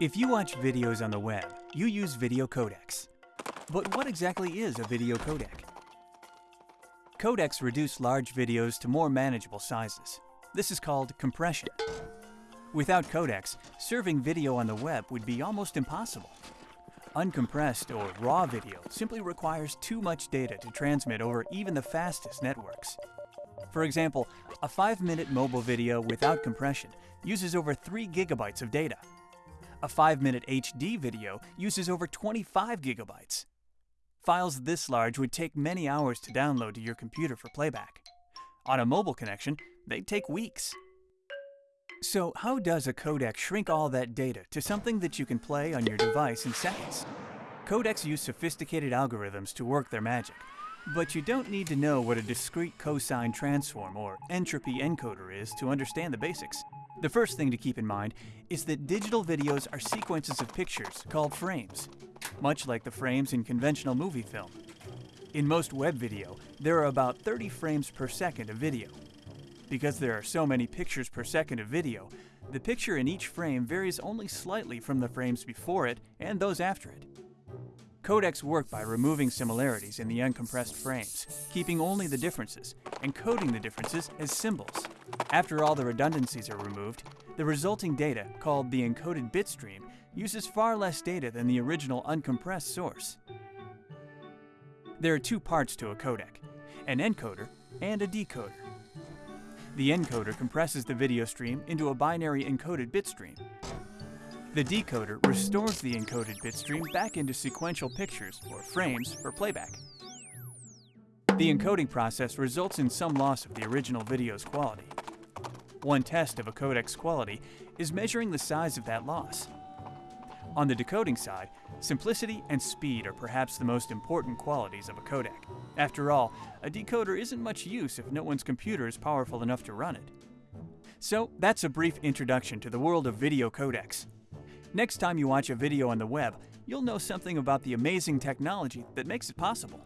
If you watch videos on the web, you use video codecs. But what exactly is a video codec? Codecs reduce large videos to more manageable sizes. This is called compression. Without codecs, serving video on the web would be almost impossible. Uncompressed or raw video simply requires too much data to transmit over even the fastest networks. For example, a 5-minute mobile video without compression uses over 3 gigabytes of data. A 5-minute HD video uses over 25 gigabytes. Files this large would take many hours to download to your computer for playback. On a mobile connection, they'd take weeks. So how does a codec shrink all that data to something that you can play on your device in seconds? Codecs use sophisticated algorithms to work their magic, but you don't need to know what a discrete cosine transform or entropy encoder is to understand the basics. The first thing to keep in mind is that digital videos are sequences of pictures called frames, much like the frames in conventional movie film. In most web video, there are about 30 frames per second of video. Because there are so many pictures per second of video, the picture in each frame varies only slightly from the frames before it and those after it. Codecs work by removing similarities in the uncompressed frames, keeping only the differences, and coding the differences as symbols. After all the redundancies are removed, the resulting data, called the encoded bit stream, uses far less data than the original uncompressed source. There are two parts to a codec, an encoder and a decoder. The encoder compresses the video stream into a binary encoded bit stream, the decoder restores the encoded bitstream back into sequential pictures, or frames, for playback. The encoding process results in some loss of the original video's quality. One test of a codec's quality is measuring the size of that loss. On the decoding side, simplicity and speed are perhaps the most important qualities of a codec. After all, a decoder isn't much use if no one's computer is powerful enough to run it. So, that's a brief introduction to the world of video codecs. Next time you watch a video on the web, you'll know something about the amazing technology that makes it possible.